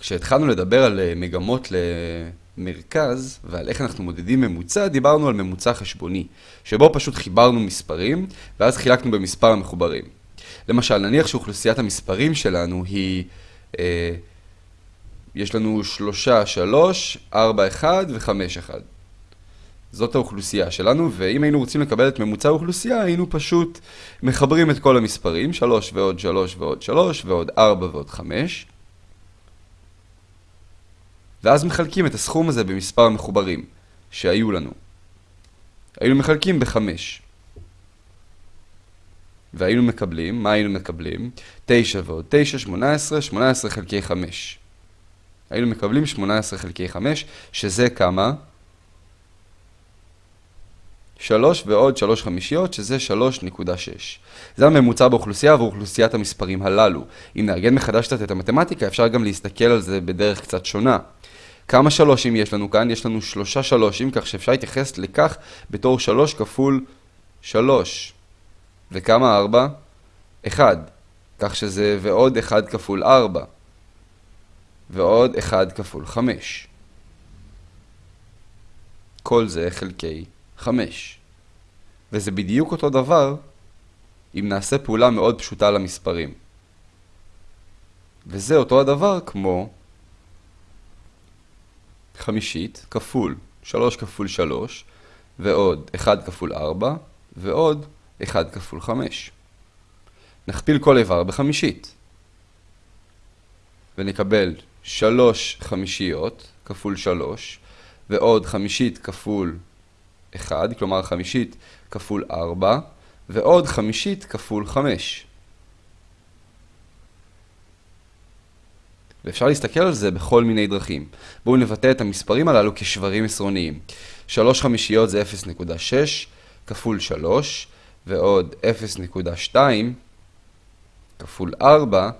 כשהתחלנו לדבר על אה, מגמות למרכז ועל איך אנחנו מודדים ממוצע, דיברנו על ממוצע חשבוני, שבו פשוט חיברנו מספרים ואז חילקנו במספר המחוברים. למשל, נניח שאוכלוסיית המספרים שלנו היא, אה, יש לנו שלושה, שלוש, ארבע, אחד וחמש, אחד. זאת האוכלוסייה שלנו, ואם היינו רוצים לקבל את ממוצע האוכלוסייה, היינו פשוט מחברים את כל המספרים, 3 ועוד 3 ועוד 3 ועוד 4 ועוד 5, ואז מחלקים את הסכום הזה במספר המחוברים שהיו לנו. היינו מחלקים ב-5. והיינו מקבלים, מה היינו מקבלים? 9 ועוד 9, 18, 18 חלקי 5. היינו מקבלים 18 חלקי 5, שזה כמה? 3 ועוד 3 חמישיות, שזה 3.6. זה הממוצע באוכלוסייה עבור אוכלוסיית המספרים הללו. אם נארגן מחדש קצת את המתמטיקה, אפשר גם להסתכל על זה בדרך קצת שונה. כמה שלושים יש לנו כאן? יש לנו שלושה שלושים, כך שאפשר להתייחס לכך בתור 3 כפול 3. וכמה 4? 1. כך שזה ועוד 1 כפול 4. ועוד 1 כפול 5. כל זה חלקי 5. וזה בדיוק אותו דבר אם נעשה פעולה מאוד פשוטה למספרים. וזה אותו הדבר כמו חמישית כפול 3 כפול 3 ועוד 1 כפול 4 ועוד 1 כפול 5. נכפיל כל איבר בחמישית ונקבל 3 חמישיות כפול 3 ועוד חמישית כפול 1, כלומר חמישית כפול 4, ועוד חמישית כפול 5. ואפשר להסתכל על זה בכל מיני דרכים. בואו נבטא את המספרים הללו כשברים עשרוניים. 3 חמישיות זה 0.6 כפול 3, ועוד 0.2 כפול 4,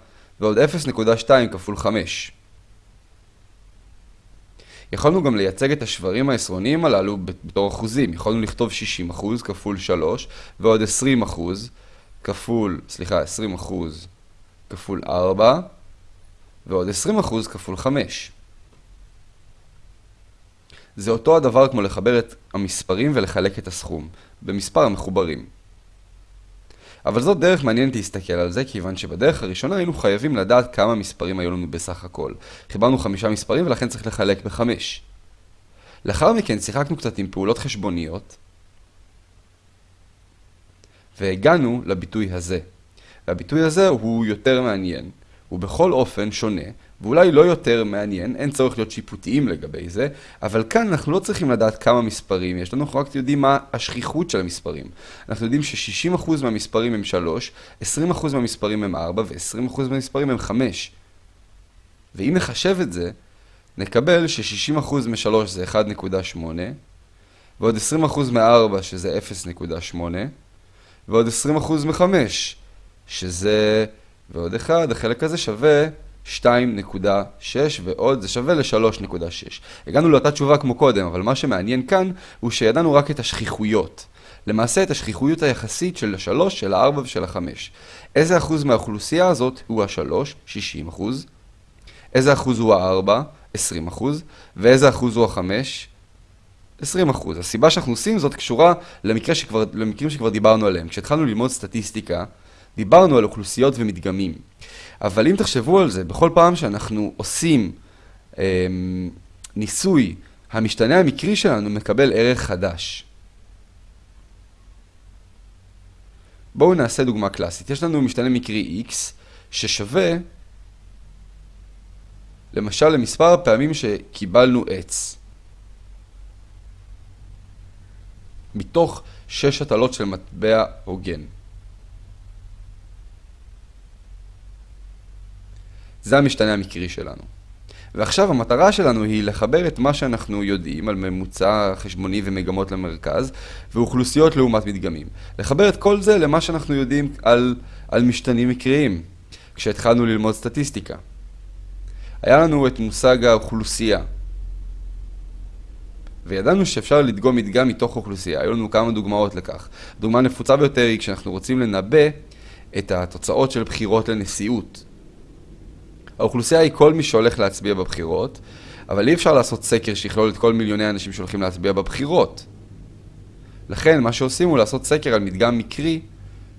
ועוד 0.2 כפול 5. יכולנו גם לייצג את השברים העשרוניים הללו בתור אחוזים. יכולנו לכתוב 60% כפול 3 ועוד 20% כפול, סליחה, 20% כפול 4 ועוד 20% כפול 5. זה אותו הדבר כמו לחבר את המספרים ולחלק את הסכום, במספר המחוברים. אבל זאת דרך מעניינת להסתכל על זה, כיוון שבדרך הראשונה היינו חייבים לדעת כמה מספרים היו לנו בסך הכל. חיברנו חמישה מספרים ולכן צריך לחלק בחמש. לאחר מכן שיחקנו קצת עם פעולות חשבוניות, והגענו לביטוי הזה. והביטוי הזה הוא יותר מעניין, הוא בכל אופן שונה, ואולי לא יותר מעניין, אין צורך להיות שיפוטיים לגבי זה, אבל כאן אנחנו לא צריכים לדעת כמה מספרים יש לנו, אנחנו רק יודעים מה השכיחות של המספרים. אנחנו יודעים ש-60% מהמספרים הם 3, 20% מהמספרים הם 4 ו-20% מהמספרים הם 5. ואם נחשב את זה, נקבל ש-60% מ-3 זה 1.8, ועוד 20% מ-4 שזה 0.8, ועוד 20% מ-5 שזה, ועוד 1, החלק הזה שווה 2.6 ועוד זה שווה ל-3.6. הגענו לאותה תשובה כמו קודם, אבל מה שמעניין כאן הוא שידענו רק את השכיחויות. למעשה את השכיחויות היחסית של ה-3, של ה-4 ושל ה-5. איזה אחוז מהאוכלוסייה הזאת הוא ה-3? 60 אחוז. איזה אחוז הוא ה-4? 20 אחוז. ואיזה אחוז הוא ה-5? 20 אחוז. הסיבה שאנחנו עושים זאת קשורה למקרה שכבר, למקרים שכבר דיברנו עליהם. כשהתחלנו ללמוד סטטיסטיקה, דיברנו על אוכלוסיות ומדגמים. אבל אם תחשבו על זה, בכל פעם שאנחנו עושים אה, ניסוי, המשתנה המקרי שלנו מקבל ערך חדש. בואו נעשה דוגמה קלאסית. יש לנו משתנה מקרי x ששווה למשל למספר הפעמים שקיבלנו עץ. מתוך שש הטלות של מטבע הוגן. זה המשתנה המקרי שלנו. ועכשיו המטרה שלנו היא לחבר את מה שאנחנו יודעים על ממוצע חשבוני ומגמות למרכז ואוכלוסיות לעומת מדגמים. לחבר את כל זה למה שאנחנו יודעים על, על משתנים מקריים, כשהתחלנו ללמוד סטטיסטיקה. היה לנו את מושג האוכלוסייה, וידענו שאפשר לדגום מדגם מתוך אוכלוסייה. היו לנו כמה דוגמאות לכך. דוגמה נפוצה ביותר היא כשאנחנו רוצים לנבא את התוצאות של בחירות לנשיאות. האוכלוסייה היא כל מי שהולך להצביע בבחירות, אבל אי אפשר לעשות סקר שיכלול את כל מיליוני האנשים שהולכים להצביע בבחירות. לכן, מה שעושים הוא לעשות סקר על מדגם מקרי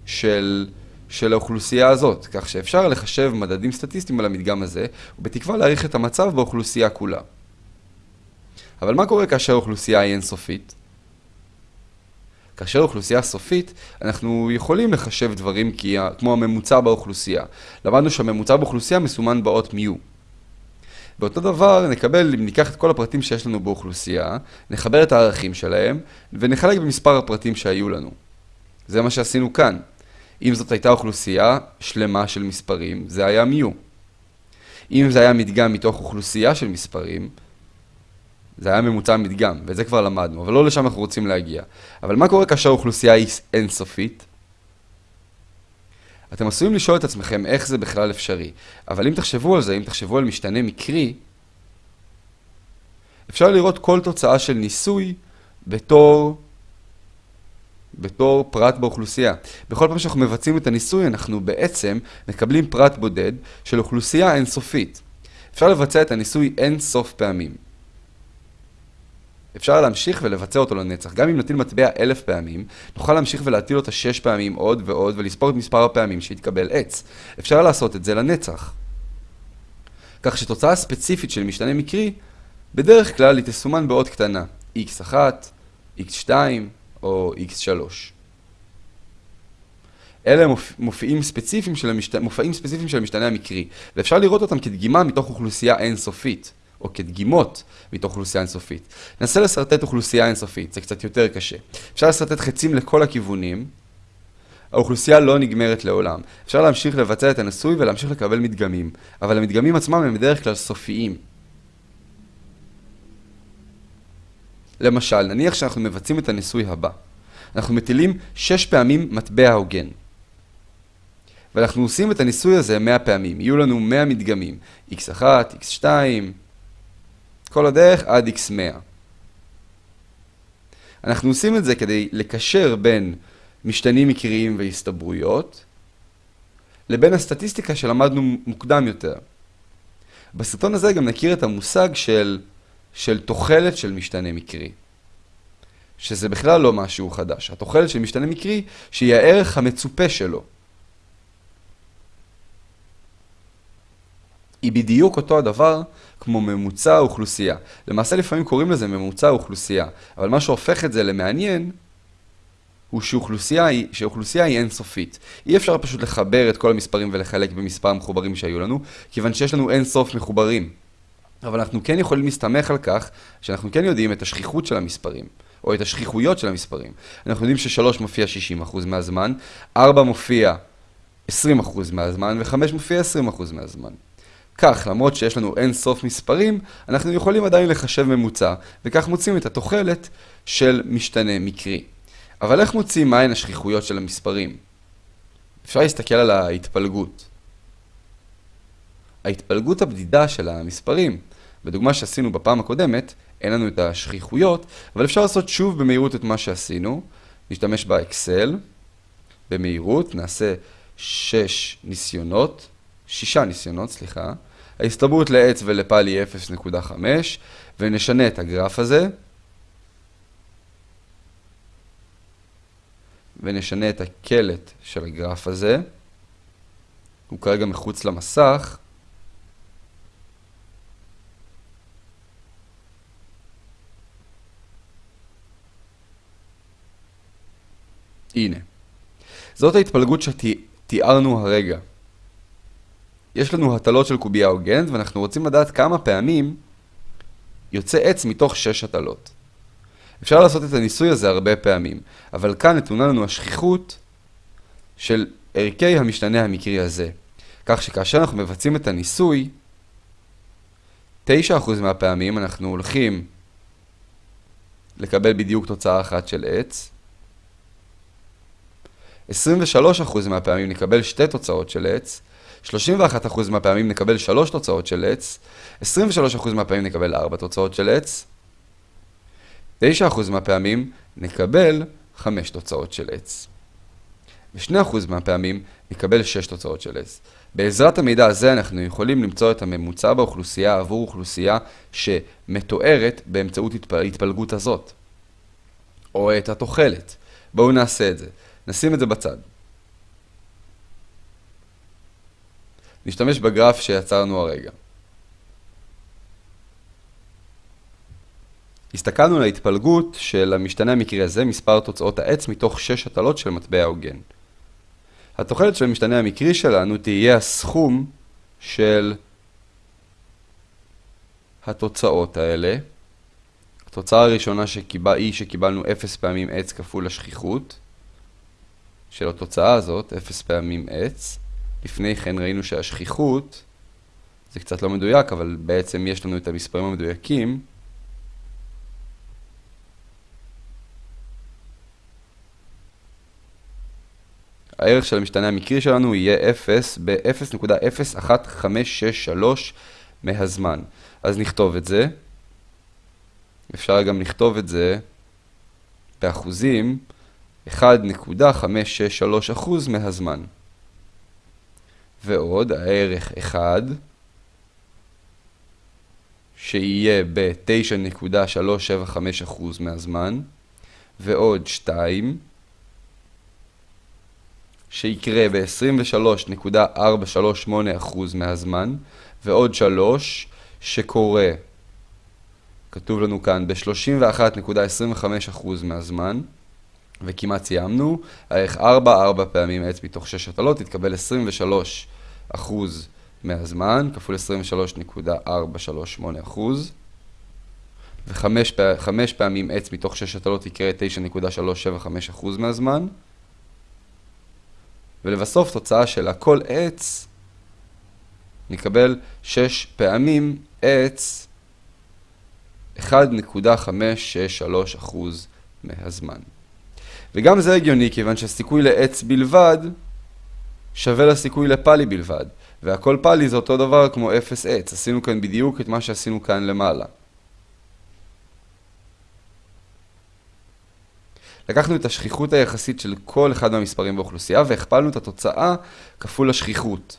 של, של האוכלוסייה הזאת, כך שאפשר לחשב מדדים סטטיסטיים על המדגם הזה, ובתקווה להעריך את המצב באוכלוסייה כולה. אבל מה קורה כאשר האוכלוסייה היא אינסופית? כאשר אוכלוסייה סופית, אנחנו יכולים לחשב דברים כמו הממוצע באוכלוסייה. למדנו שהממוצע באוכלוסייה מסומן באות מיו. באותו דבר נקבל, אם ניקח את כל הפרטים שיש לנו באוכלוסייה, נחבר את הערכים שלהם, ונחלק במספר הפרטים שהיו לנו. זה מה שעשינו כאן. אם זאת הייתה אוכלוסייה שלמה של מספרים, זה היה מיו. אם זה היה מדגם מתוך אוכלוסייה של מספרים, זה היה ממוצע מדגם, ואת זה כבר למדנו, אבל לא לשם אנחנו רוצים להגיע. אבל מה קורה כאשר האוכלוסייה היא אינסופית? אתם עשויים לשאול את עצמכם איך זה בכלל אפשרי, אבל אם תחשבו על זה, אם תחשבו על משתנה מקרי, אפשר לראות כל תוצאה של ניסוי בתור, בתור פרט באוכלוסייה. בכל פעם שאנחנו מבצעים את הניסוי, אנחנו בעצם מקבלים פרט בודד של אוכלוסייה אינסופית. אפשר לבצע את הניסוי אין סוף פעמים. אפשר להמשיך ולבצע אותו לנצח. גם אם נטיל מטבע אלף פעמים, נוכל להמשיך ולהטיל אותה שש פעמים עוד ועוד ולספור את מספר הפעמים שהתקבל עץ. אפשר לעשות את זה לנצח. כך שתוצאה ספציפית של משתנה מקרי, בדרך כלל היא תסומן באות קטנה, x1, x2 או x3. אלה מופיעים ספציפיים המשת... מופעים ספציפיים של המשתנה המקרי, ואפשר לראות אותם כדגימה מתוך אוכלוסייה אינסופית. או כדגימות מתוך אוכלוסייה אינסופית. ננסה לשרטט אוכלוסייה אינסופית, זה קצת יותר קשה. אפשר לשרטט חצים לכל הכיוונים, האוכלוסייה לא נגמרת לעולם. אפשר להמשיך לבצע את הניסוי ולהמשיך לקבל מדגמים, אבל המדגמים עצמם הם בדרך כלל סופיים. למשל, נניח שאנחנו מבצעים את הניסוי הבא. אנחנו מטילים 6 פעמים מטבע הוגן. ואנחנו עושים את הניסוי הזה 100 פעמים. יהיו לנו 100 מדגמים. x1, x2, כל הדרך עד x100. אנחנו עושים את זה כדי לקשר בין משתנים מקריים והסתברויות לבין הסטטיסטיקה שלמדנו מוקדם יותר. בסרטון הזה גם נכיר את המושג של, של תוחלת של משתנה מקרי. שזה בכלל לא משהו חדש. התוחלת של משתנה מקרי שהיא הערך המצופה שלו. היא בדיוק אותו הדבר כמו ממוצע האוכלוסייה. למעשה לפעמים קוראים לזה ממוצע האוכלוסייה, אבל מה שהופך את זה למעניין הוא שאוכלוסייה היא, שאוכלוסייה היא אינסופית. אי אפשר פשוט לחבר את כל המספרים ולחלק במספר המחוברים שהיו לנו, כיוון שיש לנו אינסוף מחוברים. אבל אנחנו כן יכולים להסתמך על כך שאנחנו כן יודעים את השכיחות של המספרים, או את השכיחויות של המספרים. אנחנו יודעים ש-3 מופיע 60% מהזמן, 4 מופיע 20% מהזמן, ו-5 מופיע 20% מהזמן. כך, למרות שיש לנו אין סוף מספרים, אנחנו יכולים עדיין לחשב ממוצע, וכך מוצאים את התוחלת של משתנה מקרי. אבל איך מוצאים מהן השכיחויות של המספרים? אפשר להסתכל על ההתפלגות. ההתפלגות הבדידה של המספרים, בדוגמה שעשינו בפעם הקודמת, אין לנו את השכיחויות, אבל אפשר לעשות שוב במהירות את מה שעשינו. נשתמש באקסל, במהירות, נעשה 6 ניסיונות, 6 ניסיונות, סליחה. ההסתברות לעץ ולפל היא 0.5, ונשנה את הגרף הזה, ונשנה את הקלט של הגרף הזה. הוא כרגע מחוץ למסך. הנה. זאת ההתפלגות שתיארנו הרגע. יש לנו הטלות של קובייה הוגנת, ואנחנו רוצים לדעת כמה פעמים יוצא עץ מתוך שש הטלות. אפשר לעשות את הניסוי הזה הרבה פעמים, אבל כאן נתונה לנו השכיחות של ערכי המשתנה המקרי הזה. כך שכאשר אנחנו מבצעים את הניסוי, 9% מהפעמים אנחנו הולכים לקבל בדיוק תוצאה אחת של עץ, 23% מהפעמים נקבל שתי תוצאות של עץ, 31% מהפעמים נקבל 3 תוצאות של עץ, 23% מהפעמים נקבל 4 תוצאות של עץ, 9% מהפעמים נקבל 5 תוצאות של עץ. ו-2% מהפעמים נקבל 6 תוצאות של עץ. בעזרת המידע הזה אנחנו יכולים למצוא את הממוצע באוכלוסייה עבור אוכלוסייה שמתוארת באמצעות התפלגות הזאת, או את התוחלת. בואו נעשה את זה. נשים את זה בצד. נשתמש בגרף שיצרנו הרגע. הסתכלנו על ההתפלגות של המשתנה המקרי הזה, מספר תוצאות העץ, מתוך 6 הטלות של מטבע הוגן. התוחלת של המשתנה המקרי שלנו תהיה הסכום של התוצאות האלה. התוצאה הראשונה שקיבל, היא שקיבלנו 0 פעמים עץ כפול השכיחות של התוצאה הזאת, 0 פעמים עץ. לפני כן ראינו שהשכיחות, זה קצת לא מדויק, אבל בעצם יש לנו את המספרים המדויקים. הערך של המשתנה המקרי שלנו יהיה 0 ב-0.01563 מהזמן. אז נכתוב את זה. אפשר גם לכתוב את זה באחוזים 1.563% מהזמן. ועוד הערך 1 שיהיה ב-9.375% מהזמן, ועוד 2 שיקרה ב-23.438% מהזמן, ועוד 3 שקורה, כתוב לנו כאן, ב-31.25% מהזמן, וכמעט סיימנו, הערך 4, 4 פעמים עץ מתוך 6 הטלות, יתקבל 23% מהזמן, כפול 23.438%, וחמש פעמים עץ מתוך 6 הטלות יקרה 9.375% מהזמן, ולבסוף תוצאה של הכל עץ, נקבל 6 פעמים עץ 1.563% מהזמן. וגם זה הגיוני, כיוון שהסיכוי לעץ בלבד שווה לסיכוי לפאלי בלבד. והכל פאלי זה אותו דבר כמו 0 עץ. עשינו כאן בדיוק את מה שעשינו כאן למעלה. לקחנו את השכיחות היחסית של כל אחד מהמספרים באוכלוסייה והכפלנו את התוצאה כפול השכיחות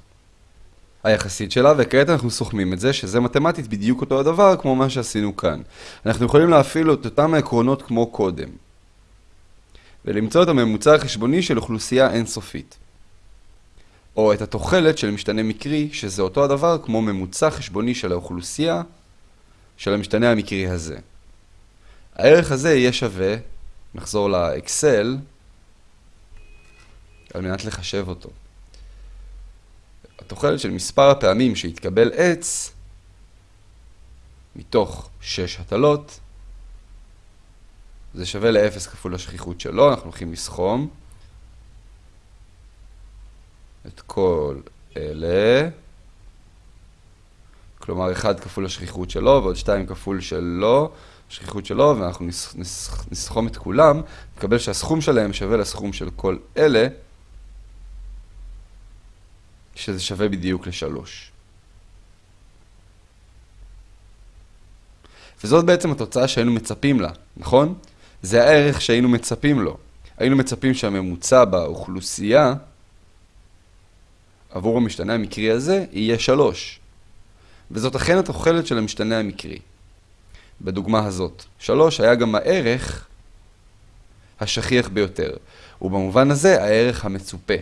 היחסית שלה, וכעת אנחנו סוכמים את זה, שזה מתמטית בדיוק אותו הדבר כמו מה שעשינו כאן. אנחנו יכולים להפעיל את אותם העקרונות כמו קודם, ולמצוא את הממוצע החשבוני של אוכלוסייה אינסופית. או את התוחלת של משתנה מקרי, שזה אותו הדבר כמו ממוצע חשבוני של האוכלוסייה של המשתנה המקרי הזה. הערך הזה יהיה שווה נחזור לאקסל על מנת לחשב אותו. התוחלת של מספר הפעמים שהתקבל עץ מתוך 6 הטלות זה שווה ל-0 כפול השכיחות שלו, אנחנו הולכים לסכום את כל אלה, כלומר 1 כפול השכיחות שלו ועוד 2 כפול שלו, השכיחות שלו, ואנחנו נסכום את כולם, נקבל שהסכום שלהם שווה לסכום של כל אלה, שזה שווה בדיוק לשלוש. וזאת בעצם התוצאה שהיינו מצפים לה, נכון? זה הערך שהיינו מצפים לו. היינו מצפים שהממוצע באוכלוסייה עבור המשתנה המקרי הזה יהיה שלוש. וזאת אכן התוחלת של המשתנה המקרי. בדוגמה הזאת. שלוש היה גם הערך השכיח ביותר, ובמובן הזה הערך המצופה.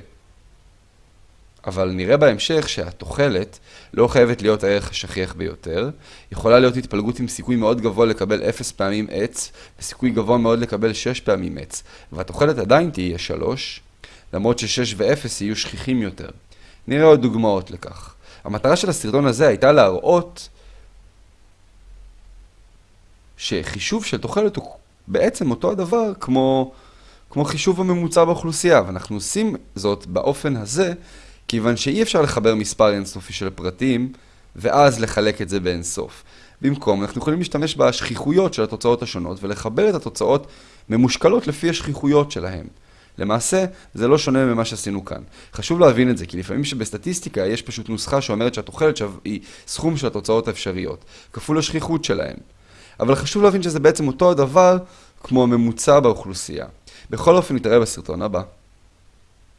אבל נראה בהמשך שהתוחלת לא חייבת להיות הערך השכיח ביותר, יכולה להיות התפלגות עם סיכוי מאוד גבוה לקבל 0 פעמים עץ, וסיכוי גבוה מאוד לקבל 6 פעמים עץ, והתוחלת עדיין תהיה 3, למרות ש-6 ו-0 יהיו שכיחים יותר. נראה עוד דוגמאות לכך. המטרה של הסרטון הזה הייתה להראות שחישוב של תוחלת הוא בעצם אותו הדבר כמו, כמו חישוב הממוצע באוכלוסייה, ואנחנו עושים זאת באופן הזה, כיוון שאי אפשר לחבר מספר אינסופי של פרטים, ואז לחלק את זה באינסוף. במקום, אנחנו יכולים להשתמש בשכיחויות של התוצאות השונות, ולחבר את התוצאות ממושקלות לפי השכיחויות שלהן. למעשה, זה לא שונה ממה שעשינו כאן. חשוב להבין את זה, כי לפעמים שבסטטיסטיקה יש פשוט נוסחה שאומרת שהתוחלת שו... היא סכום של התוצאות האפשריות, כפול השכיחות שלהן. אבל חשוב להבין שזה בעצם אותו הדבר כמו הממוצע באוכלוסייה. בכל אופן נתראה בסרטון הבא.